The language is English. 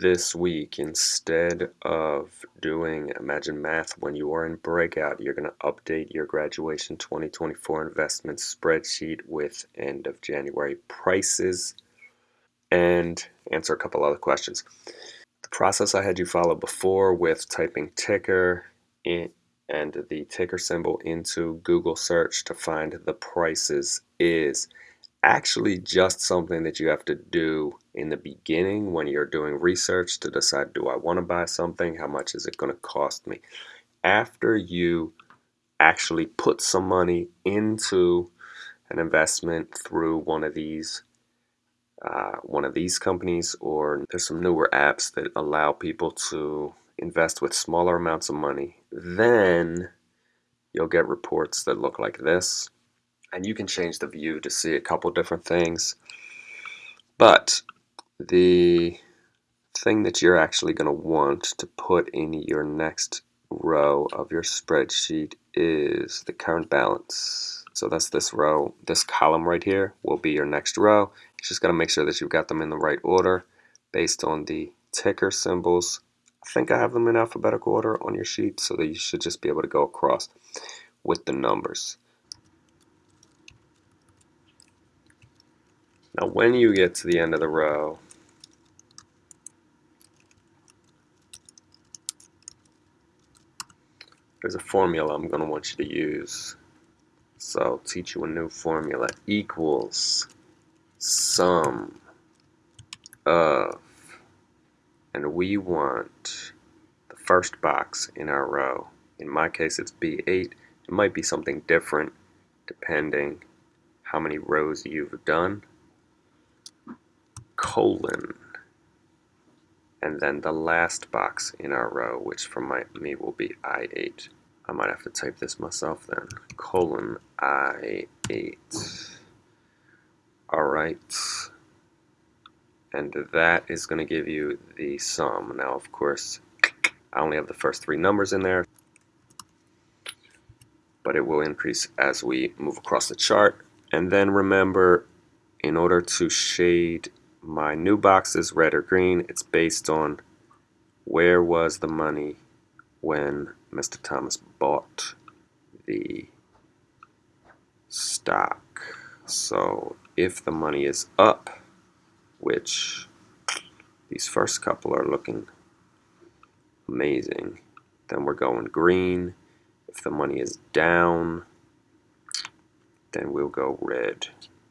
this week, instead of doing Imagine Math when you are in breakout, you're going to update your graduation 2024 investment spreadsheet with end of January prices and answer a couple other questions. The process I had you follow before with typing ticker in, and the ticker symbol into Google search to find the prices is actually just something that you have to do in the beginning when you're doing research to decide do I want to buy something? How much is it going to cost me? After you actually put some money into an investment through one of these uh, one of these companies or there's some newer apps that allow people to invest with smaller amounts of money then you'll get reports that look like this and you can change the view to see a couple different things. But the thing that you're actually going to want to put in your next row of your spreadsheet is the current balance. So that's this row this column right here will be your next row. You just got to make sure that you've got them in the right order based on the ticker symbols. I think I have them in alphabetical order on your sheet so that you should just be able to go across with the numbers Now when you get to the end of the row, there's a formula I'm going to want you to use. So I'll teach you a new formula. Equals sum of, and we want the first box in our row. In my case it's B8. It might be something different depending how many rows you've done colon. And then the last box in our row which for my, me will be I8 I might have to type this myself then. Colon I8 alright and that is going to give you the sum. Now of course I only have the first three numbers in there but it will increase as we move across the chart. And then remember in order to shade my new box is red or green. It's based on where was the money when Mr. Thomas bought the stock. So if the money is up, which these first couple are looking amazing, then we're going green. If the money is down, then we'll go red.